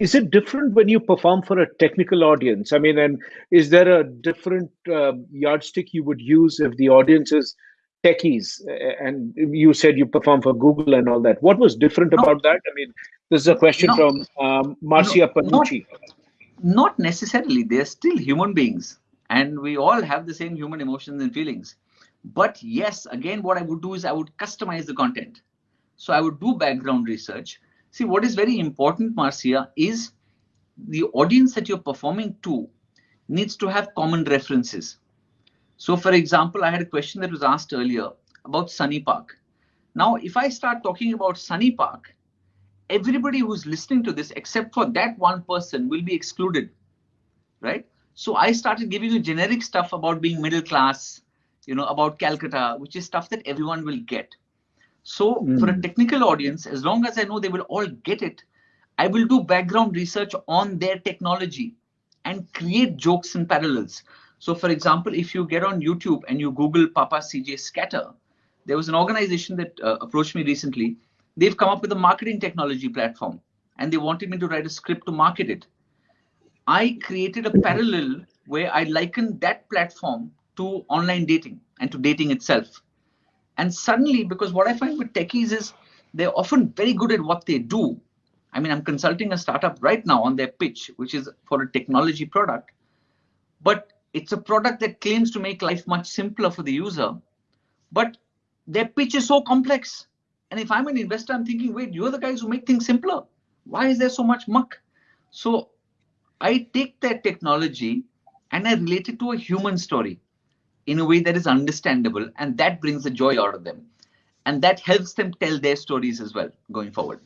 is it different when you perform for a technical audience? I mean, and is there a different uh, yardstick you would use if the audience is techies and you said you perform for Google and all that? What was different no. about that? I mean, this is a question no. from um, Marcia no, Panucci. Not, not necessarily. They're still human beings and we all have the same human emotions and feelings. But yes, again, what I would do is I would customize the content. So I would do background research See, what is very important, Marcia, is the audience that you're performing to needs to have common references. So, for example, I had a question that was asked earlier about Sunny Park. Now, if I start talking about Sunny Park, everybody who's listening to this, except for that one person, will be excluded, right? So I started giving you generic stuff about being middle class, you know, about Calcutta, which is stuff that everyone will get. So mm. for a hmm. technical audience, as long as I know they will all get it, I will do background research on their technology and create jokes and parallels. So for example, if you get on YouTube and you Google Papa CJ Scatter, there was an organization that uh, approached me recently. They've come up with a marketing technology platform and they wanted me to write a script to market it. I created a parallel where I likened that platform to online dating and to dating itself. And suddenly, because what I find with techies is they're often very good at what they do. I mean, I'm consulting a startup right now on their pitch, which is for a technology product, but it's a product that claims to make life much simpler for the user, but their pitch is so complex. And if I'm an investor, I'm thinking, wait, you're the guys who make things simpler. Why is there so much muck? So I take that technology and I relate it to a human story in a way that is understandable and that brings the joy out of them. And that helps them tell their stories as well going forward